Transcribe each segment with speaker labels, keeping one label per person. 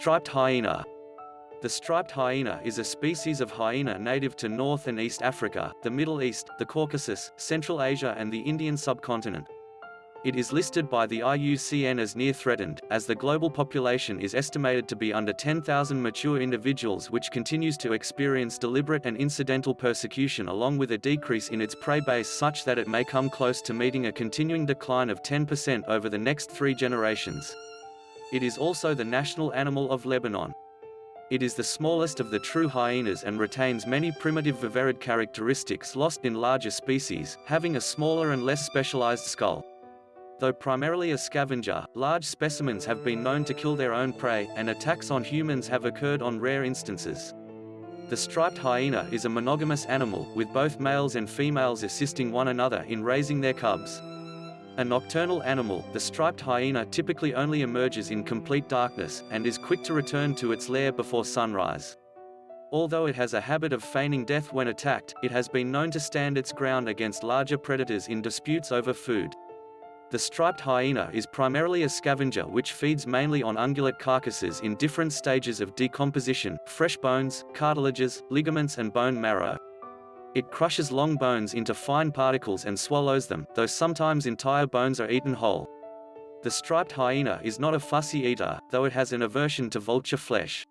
Speaker 1: Striped hyena. The striped hyena is a species of hyena native to North and East Africa, the Middle East, the Caucasus, Central Asia and the Indian subcontinent. It is listed by the IUCN as near threatened, as the global population is estimated to be under 10,000 mature individuals which continues to experience deliberate and incidental persecution along with a decrease in its prey base such that it may come close to meeting a continuing decline of 10% over the next three generations. It is also the national animal of Lebanon. It is the smallest of the true hyenas and retains many primitive viverrid characteristics lost in larger species, having a smaller and less specialized skull. Though primarily a scavenger, large specimens have been known to kill their own prey, and attacks on humans have occurred on rare instances. The striped hyena is a monogamous animal, with both males and females assisting one another in raising their cubs. A nocturnal animal, the striped hyena typically only emerges in complete darkness, and is quick to return to its lair before sunrise. Although it has a habit of feigning death when attacked, it has been known to stand its ground against larger predators in disputes over food. The striped hyena is primarily a scavenger which feeds mainly on ungulate carcasses in different stages of decomposition, fresh bones, cartilages, ligaments and bone marrow. It crushes long bones into fine particles and swallows them, though sometimes entire bones are eaten whole. The striped hyena is not a fussy eater, though it has an aversion to vulture flesh.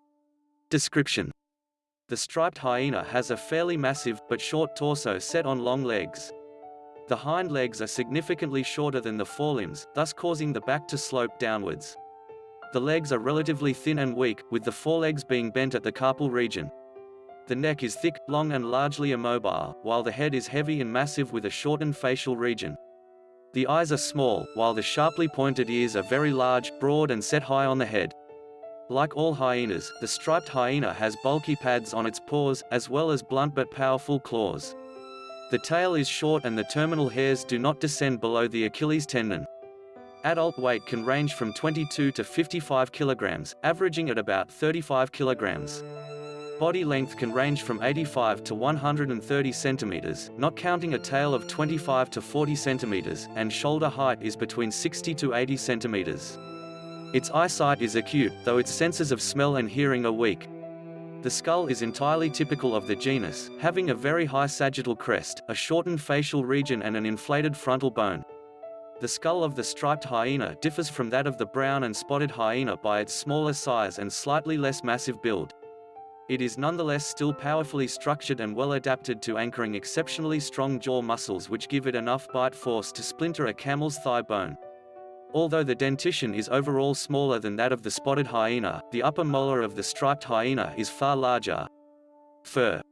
Speaker 1: Description The striped hyena has a fairly massive, but short torso set on long legs. The hind legs are significantly shorter than the forelimbs, thus causing the back to slope downwards. The legs are relatively thin and weak, with the forelegs being bent at the carpal region. The neck is thick, long and largely immobile, while the head is heavy and massive with a shortened facial region. The eyes are small, while the sharply pointed ears are very large, broad and set high on the head. Like all hyenas, the striped hyena has bulky pads on its paws, as well as blunt but powerful claws. The tail is short and the terminal hairs do not descend below the Achilles tendon. Adult weight can range from 22 to 55 kilograms, averaging at about 35 kilograms. Body length can range from 85 to 130 centimeters, not counting a tail of 25 to 40 centimeters, and shoulder height is between 60 to 80 centimeters. Its eyesight is acute, though its senses of smell and hearing are weak. The skull is entirely typical of the genus, having a very high sagittal crest, a shortened facial region and an inflated frontal bone. The skull of the striped hyena differs from that of the brown and spotted hyena by its smaller size and slightly less massive build. It is nonetheless still powerfully structured and well adapted to anchoring exceptionally strong jaw muscles which give it enough bite force to splinter a camel's thigh bone. Although the dentition is overall smaller than that of the spotted hyena, the upper molar of the striped hyena is far larger. Fur.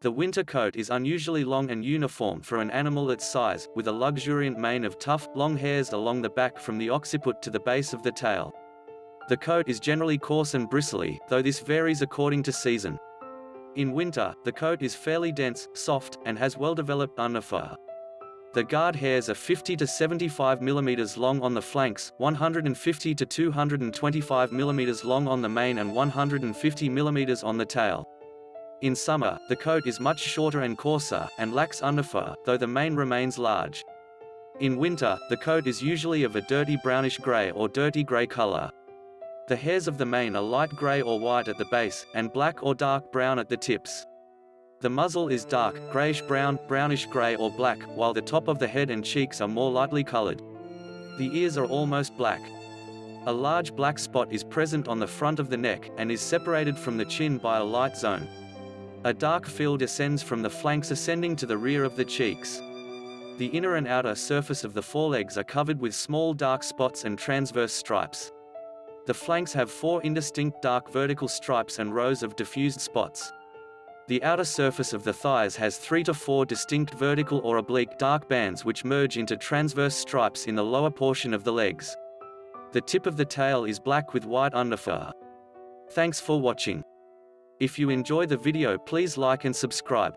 Speaker 1: The winter coat is unusually long and uniform for an animal its size, with a luxuriant mane of tough, long hairs along the back from the occiput to the base of the tail. The coat is generally coarse and bristly, though this varies according to season. In winter, the coat is fairly dense, soft, and has well-developed underfur. The guard hairs are 50 to 75 mm long on the flanks, 150 to 225 mm long on the mane and 150 mm on the tail. In summer, the coat is much shorter and coarser, and lacks underfur, though the mane remains large. In winter, the coat is usually of a dirty brownish grey or dirty grey color. The hairs of the mane are light grey or white at the base, and black or dark brown at the tips. The muzzle is dark, grayish-brown, brownish-gray or black, while the top of the head and cheeks are more lightly colored. The ears are almost black. A large black spot is present on the front of the neck, and is separated from the chin by a light zone. A dark field ascends from the flanks ascending to the rear of the cheeks. The inner and outer surface of the forelegs are covered with small dark spots and transverse stripes. The flanks have four indistinct dark vertical stripes and rows of diffused spots. The outer surface of the thighs has three to four distinct vertical or oblique dark bands which merge into transverse stripes in the lower portion of the legs. The tip of the tail is black with white underfur. Thanks for watching. If you enjoy the video please like and subscribe.